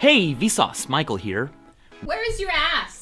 Hey, Vsauce, Michael here. Where is your ass?